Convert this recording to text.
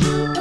you.